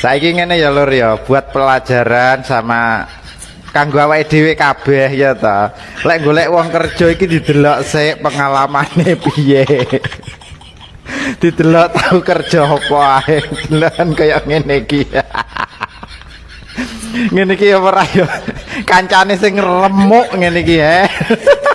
Saiki ngene ya lur ya buat pelajaran sama kanggo awake dhewe kabeh ya ta. Lek golek wong kerja iki didelok sik pengalamane piye. didelok tahu kerja apa ae. Delokan kaya ngene iki. ngene iki ya ora ya. Kancane sing remuk ngene iki he.